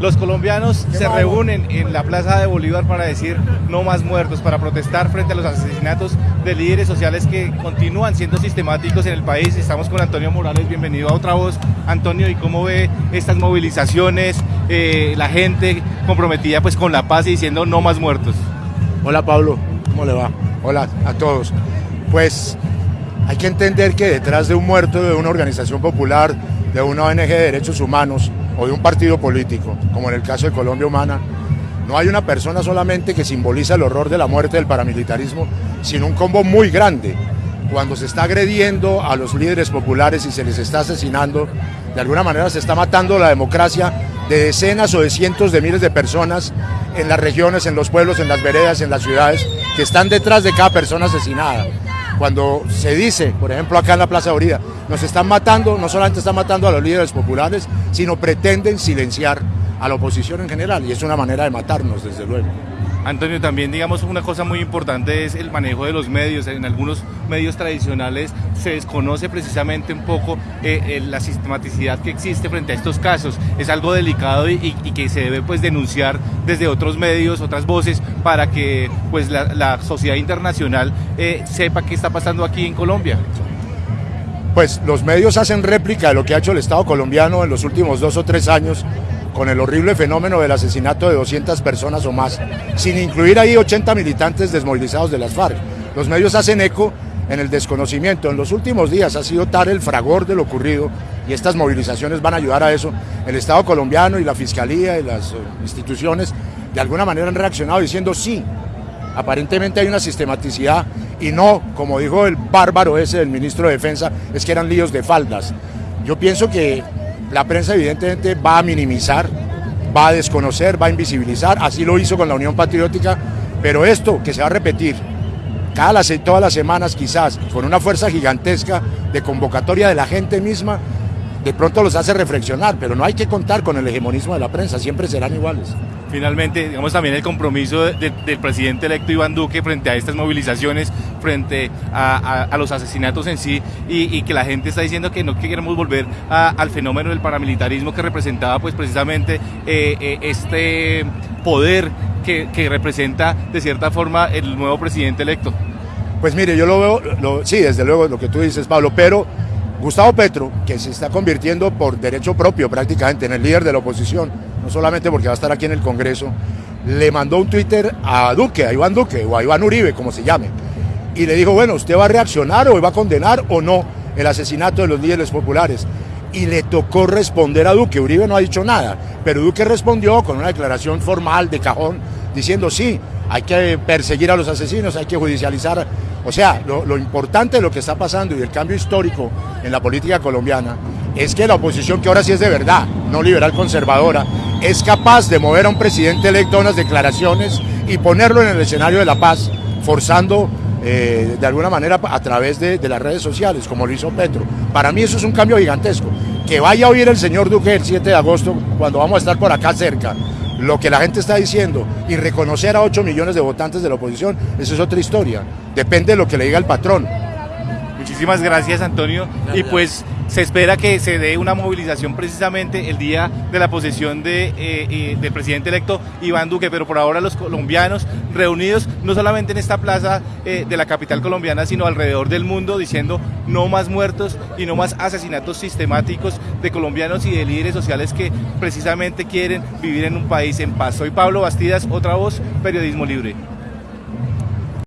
Los colombianos se reúnen en la Plaza de Bolívar para decir no más muertos, para protestar frente a los asesinatos de líderes sociales que continúan siendo sistemáticos en el país. Estamos con Antonio Morales, bienvenido a Otra Voz. Antonio, ¿y cómo ve estas movilizaciones, eh, la gente comprometida pues con la paz y diciendo no más muertos? Hola Pablo, ¿cómo le va? Hola a todos. Pues hay que entender que detrás de un muerto de una organización popular, de una ONG de derechos humanos, o de un partido político, como en el caso de Colombia Humana, no hay una persona solamente que simboliza el horror de la muerte del paramilitarismo, sino un combo muy grande. Cuando se está agrediendo a los líderes populares y se les está asesinando, de alguna manera se está matando la democracia de decenas o de cientos de miles de personas en las regiones, en los pueblos, en las veredas, en las ciudades, que están detrás de cada persona asesinada. Cuando se dice, por ejemplo acá en la Plaza Orida, nos están matando, no solamente están matando a los líderes populares, sino pretenden silenciar a la oposición en general y es una manera de matarnos, desde luego. Antonio, también digamos una cosa muy importante es el manejo de los medios. En algunos medios tradicionales se desconoce precisamente un poco eh, eh, la sistematicidad que existe frente a estos casos. Es algo delicado y, que se debe pues denunciar desde otros medios, otras voces, para que pues la, sociedad internacional eh, sepa qué está pasando aquí en Colombia. Pues los medios hacen réplica de lo que ha hecho el Estado colombiano en los últimos dos o tres años con el horrible fenómeno del asesinato de 200 personas o más, sin incluir ahí 80 militantes desmovilizados de las FARC. Los medios hacen eco en el desconocimiento. En los últimos días ha sido tal el fragor de lo ocurrido y estas movilizaciones van a ayudar a eso. El Estado colombiano y la Fiscalía y las eh, instituciones de alguna manera han reaccionado diciendo sí, aparentemente hay una sistematicidad y no, como dijo el bárbaro ese del ministro de Defensa, es que eran líos de faldas. Yo pienso que la prensa evidentemente va a minimizar, va a desconocer, va a invisibilizar, así lo hizo con la Unión Patriótica, pero esto que se va a repetir cada todas las semanas quizás, con una fuerza gigantesca de convocatoria de la gente misma, de pronto los hace reflexionar, pero no hay que contar con el hegemonismo de la prensa, siempre serán iguales. Finalmente, digamos también el compromiso del presidente electo Iván Duque frente a estas movilizaciones, frente a, los asesinatos en sí, y, que la gente está diciendo que no queremos volver al fenómeno del paramilitarismo que representaba pues precisamente eh, eh, este poder que, representa de cierta forma el nuevo presidente electo. Pues mire, yo lo veo, sí, desde luego lo que tú dices, Pablo, pero Gustavo Petro, que se está convirtiendo por derecho propio prácticamente en el líder de la oposición, no solamente porque va a estar aquí en el Congreso, le mandó un Twitter a Duque, a Iván Duque o a Iván Uribe, como se llame, y le dijo, bueno, ¿usted va a reaccionar o va a condenar o no el asesinato de los líderes populares? Y le tocó responder a Duque, Uribe no ha dicho nada, pero Duque respondió con una declaración formal de cajón, diciendo sí, hay que perseguir a los asesinos, hay que judicializar o sea, lo, importante de lo que está pasando y el cambio histórico en la política colombiana es que la oposición, que ahora sí es de verdad, no liberal conservadora, es capaz de mover a un presidente electo a unas declaraciones y ponerlo en el escenario de la paz, forzando eh, de alguna manera a través de, de, las redes sociales, como lo hizo Petro. Para mí eso es un cambio gigantesco. Que vaya a oír el señor Duque el 7 de agosto, cuando vamos a estar por acá cerca, lo que la gente está diciendo y reconocer a 8 millones de votantes de la oposición, eso es otra historia. Depende de lo que le diga el patrón. Muchísimas gracias, Antonio. Y pues se espera que se dé una movilización precisamente el día de la posesión de, eh, eh, del presidente electo Iván Duque, pero por ahora los colombianos reunidos no solamente en esta plaza eh, de la capital colombiana, sino alrededor del mundo diciendo no más muertos y no más asesinatos sistemáticos de colombianos y de líderes sociales que precisamente quieren vivir en un país en paz. Soy Pablo Bastidas, otra voz, Periodismo Libre.